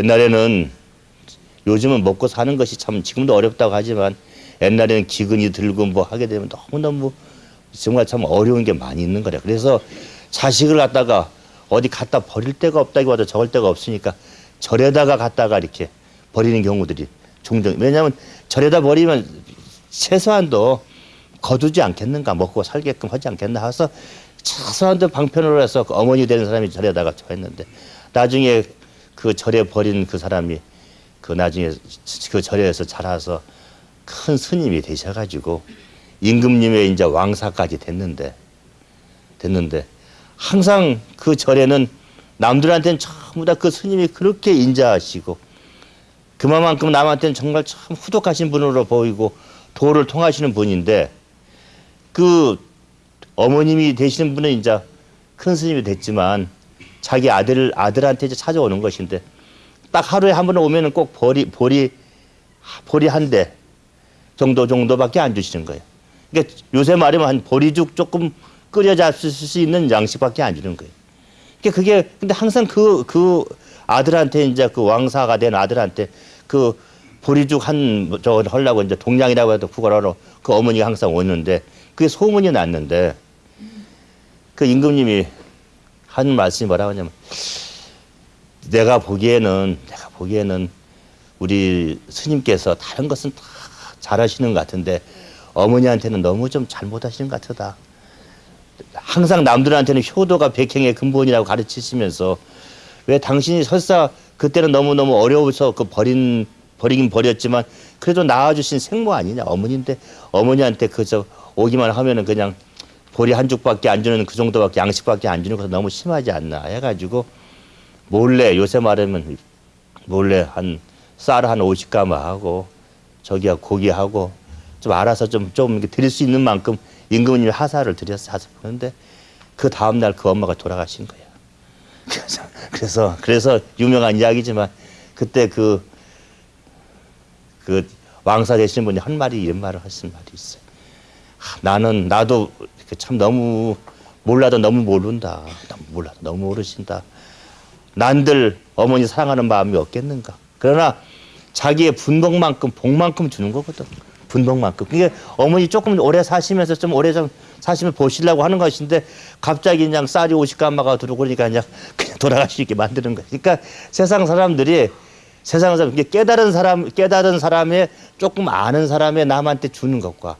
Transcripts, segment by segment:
옛날에는 요즘은 먹고 사는 것이 참 지금도 어렵다고 하지만 옛날에는 기근이 들고 뭐 하게 되면 너무너무 정말 참 어려운 게 많이 있는 거래. 그래서 자식을 갖다가 어디 갖다 버릴 데가 없다기보다 적을 데가 없으니까 절에다가 갖다가 이렇게 버리는 경우들이 종종 왜냐하면 절에다 버리면 최소한도 거두지 않겠는가 먹고 살게끔 하지 않겠나 해서 최소한도 방편으로 해서 그 어머니 되는 사람이 절에다가 했는데 나중에 그 절에 버린 그 사람이 그 나중에 그 절에서 자라서 큰 스님이 되셔가지고 임금님의 이제 왕사까지 됐는데 됐는데 항상 그 절에는 남들한테는 전부 다 그 스님이 그렇게 인자하시고 그만큼 남한테는 정말 참 후덕하신 분으로 보이고 도를 통하시는 분인데 그 어머님이 되시는 분은 이제 큰 스님이 됐지만 자기 아들 아들한테 이제 찾아오는 것인데 딱 하루에 한 번 오면은 꼭 보리 보리 보리 한대 정도 정도밖에 안 주시는 거예요. 그러니까 요새 말하면 한 보리죽 조금 끓여 잡수 수 있는 양식밖에 안 주는 거예요. 그러니까 그게 근데 항상 그그 아들한테 이제 그 왕사가 된 아들한테 그 보리죽 한저 하려고 이제 동양이라고 해도 구걸하러 그 어머니가 항상 오는데 그게 소문이 났는데 그 임금님이 한 말씀이 뭐라고 하냐면 내가 보기에는 내가 보기에는 우리 스님께서 다른 것은 다 잘하시는 것 같은데 어머니한테는 너무 좀 잘못하시는 것 같다. 항상 남들한테는 효도가 백행의 근본이라고 가르치시면서 왜 당신이 설사 그때는 너무너무 어려워서 그 버린 버리긴 버렸지만 그래도 낳아주신 생모 아니냐 어머니인데 어머니한테 그저 오기만 하면은 그냥 보리 한 죽밖에 안 주는 그 정도밖에 양식밖에 안 주는 것은 너무 심하지 않나 해가지고 몰래 요새 말하면 몰래 한 쌀한 50가마 하고 저기야 고기하고 좀 알아서 좀 좀 드릴 수 있는 만큼 임금님이 하사를 드려서 하사 보는데 그 다음 날 그 엄마가 돌아가신 거예요. 그래서 그래서 그래서 유명한 이야기지만 그때 그 그 왕사 되시는 분이 한 말이 이런 말을 하신 말이 있어요. 하, 나는 나도 참 너무 몰라도 너무 모른다. 너무 몰라도 너무 모르신다. 난들 어머니 사랑하는 마음이 없겠는가. 그러나 자기의 분복만큼 복만큼 주는 거거든. 분복만큼. 그게 어머니 조금 오래 사시면서 좀 오래 좀 사시면 보시려고 하는 것인데 갑자기 그냥 쌀이 50가마가 들어오고 그러니까 그냥, 그냥 돌아가시게 만드는 거야. 그러니까 세상 사람들이 세상 사람 깨달은 사람 깨달은 사람의 조금 아는 사람의 남한테 주는 것과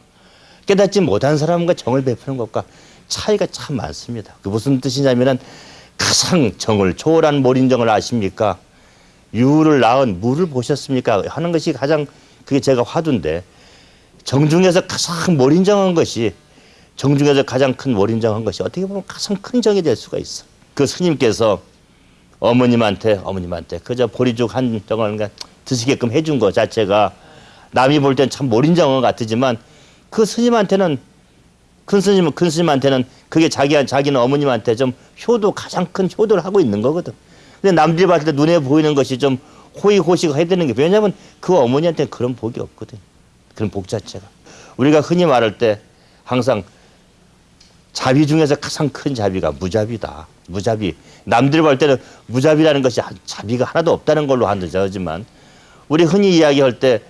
깨닫지 못한 사람과 정을 베푸는 것과 차이가 참 많습니다. 그 무슨 뜻이냐면은 가장 정을 초월한 몰인정을 아십니까? 유를 낳은 물을 보셨습니까? 하는 것이 가장 그게 제가 화두인데 정중에서 가장 몰인정한 것이 정중에서 가장 큰 몰인정한 것이 어떻게 보면 가장 큰 정이 될 수가 있어. 그 스님께서 어머님한테 어머님한테 그저 보리죽 한 덩어리 드시게끔 해준 것 자체가 남이 볼 땐 참 몰인정한 것 같지만 그 스님한테는 큰 스님은 큰 스님한테는 그게 자기 자기는 어머님한테 좀 효도 가장 큰 효도를 하고 있는 거거든. 근데 남들이 봤을 때 눈에 보이는 것이 좀 호의호식 해야 되는 게 왜냐하면 그 어머니한테는 그런 복이 없거든. 그런 복 자체가. 우리가 흔히 말할 때 항상 자비 중에서 가장 큰 자비가 무자비다. 무자비. 남들 볼 때는 무자비라는 것이 자비가 하나도 없다는 걸로 한다지만 우리 흔히 이야기할 때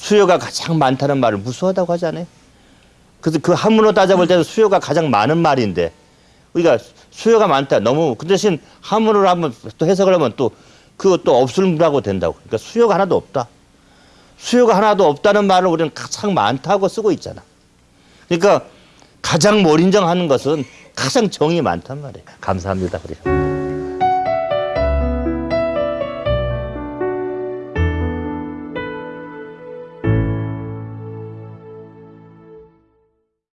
수요가 가장 많다는 말을 무수하다고 하잖아요. 그래서 그 한문으로 따져볼 때는 수요가 가장 많은 말인데 우리가 수요가 많다. 너무 그 대신 한문으로 한번 또 해석을 하면 또 그것도 없을무라고 된다고. 그러니까 수요가 하나도 없다. 수요가 하나도 없다는 말을 우리는 가장 많다고 쓰고 있잖아. 그러니까 가장 몰인정하는 것은 가장 정이 많단 말이에요. 감사합니다. 그래요.